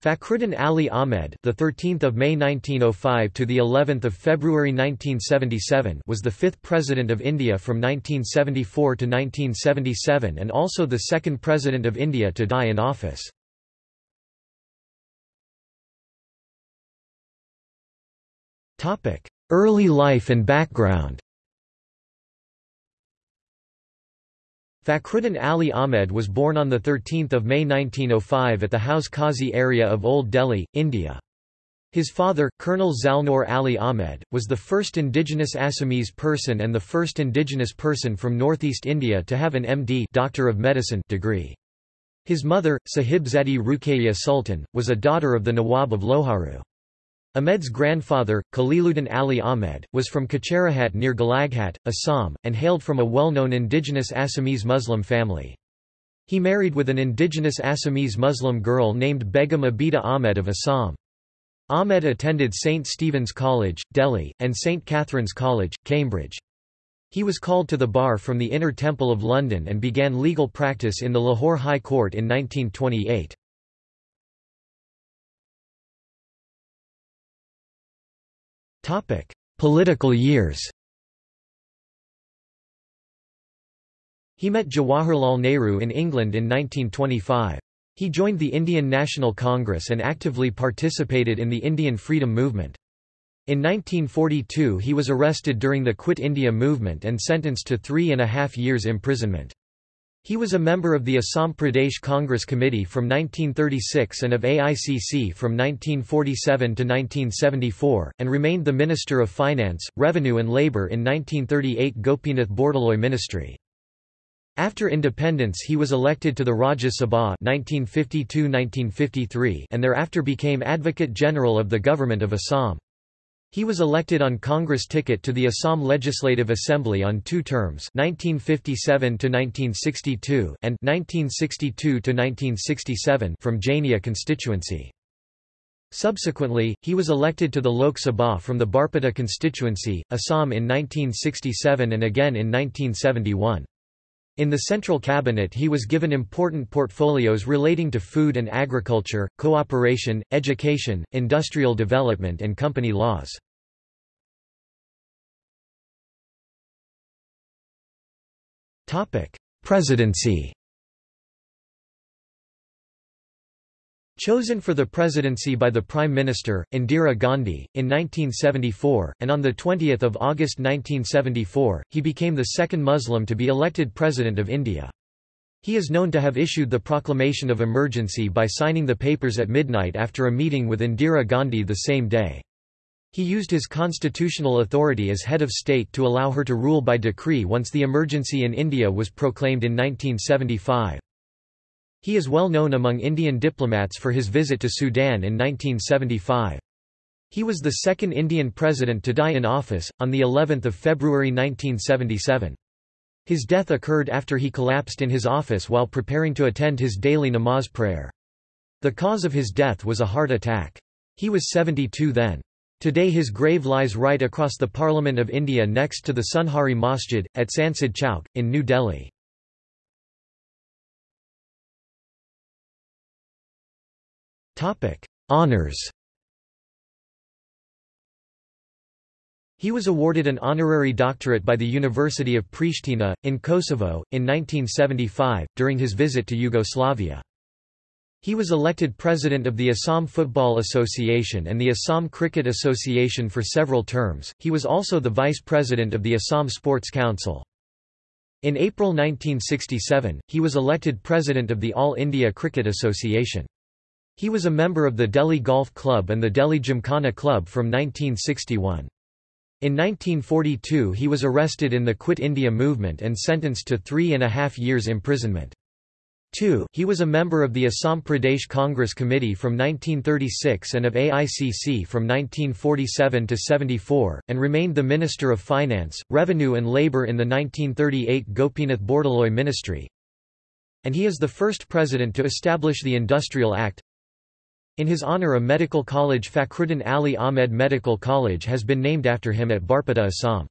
Fakhruddin Ali Ahmed, the 13th of May 1905 to the 11th of February 1977, was the fifth president of India from 1974 to 1977 and also the second president of India to die in office. Topic: Early life and background. Fakhruddin Ali Ahmed was born on 13 May 1905 at the Hauz Qazi area of Old Delhi, India. His father, Colonel Zalnur Ali Ahmed, was the first indigenous Assamese person and the first indigenous person from northeast India to have an MD Doctor of Medicine degree. His mother, Sahibzadi Ruqayya Sultan, was a daughter of the Nawab of Loharu. Ahmed's grandfather, Khaliluddin Ali Ahmed, was from Kacharighat near Golaghat, Assam, and hailed from a well-known indigenous Assamese Muslim family. He married with an indigenous Assamese Muslim girl named Begum Abida Ahmed of Assam. Ahmed attended St. Stephen's College, Delhi, and St. Catherine's College, Cambridge. He was called to the bar from the Inner Temple of London and began legal practice in the Lahore High Court in 1928. Political years He met Jawaharlal Nehru in England in 1925. He joined the Indian National Congress and actively participated in the Indian freedom movement. In 1942 he was arrested during the Quit India movement and sentenced to three and a half years imprisonment. He was a member of the Assam Pradesh Congress Committee from 1936 and of AICC from 1947 to 1974, and remained the Minister of Finance, Revenue and Labour in 1938 Gopinath Bordoloi ministry. After independence he was elected to the Rajya Sabha 1952–1953 and thereafter became Advocate General of the Government of Assam. He was elected on Congress ticket to the Assam Legislative Assembly on two terms 1957–1962 and 1962–1967 from Jania constituency. Subsequently, he was elected to the Lok Sabha from the Barpeta constituency, Assam in 1967 and again in 1971. In the central cabinet he was given important portfolios relating to food and agriculture, cooperation, education, industrial development and company laws. Presidency Chosen for the presidency by the Prime Minister, Indira Gandhi, in 1974, and on 20 August 1974, he became the second Muslim to be elected President of India. He is known to have issued the proclamation of emergency by signing the papers at midnight after a meeting with Indira Gandhi the same day. He used his constitutional authority as head of state to allow her to rule by decree once the emergency in India was proclaimed in 1975. He is well known among Indian diplomats for his visit to Sudan in 1975. He was the second Indian president to die in office, on the 11th of February 1977. His death occurred after he collapsed in his office while preparing to attend his daily namaz prayer. The cause of his death was a heart attack. He was 72 then. Today his grave lies right across the Parliament of India next to the Sunehri Masjid, at Sansad Chowk, in New Delhi. Honours He was awarded an honorary doctorate by the University of Pristina, in Kosovo, in 1975, during his visit to Yugoslavia. He was elected president of the Assam Football Association and the Assam Cricket Association for several terms. He was also the vice president of the Assam Sports Council. In April 1967, he was elected president of the All India Cricket Association. He was a member of the Delhi Golf Club and the Delhi Gymkhana Club from 1961. In 1942 he was arrested in the Quit India movement and sentenced to three and a half years imprisonment. 2. He was a member of the Assam Pradesh Congress Committee from 1936 and of AICC from 1947 to 74, and remained the Minister of Finance, Revenue and Labour in the 1938 Gopinath Bordoloi ministry. And he is the first president to establish the Industrial Act, in his honor a medical college Fakhruddin Ali Ahmed Medical College has been named after him at Barpeta Assam.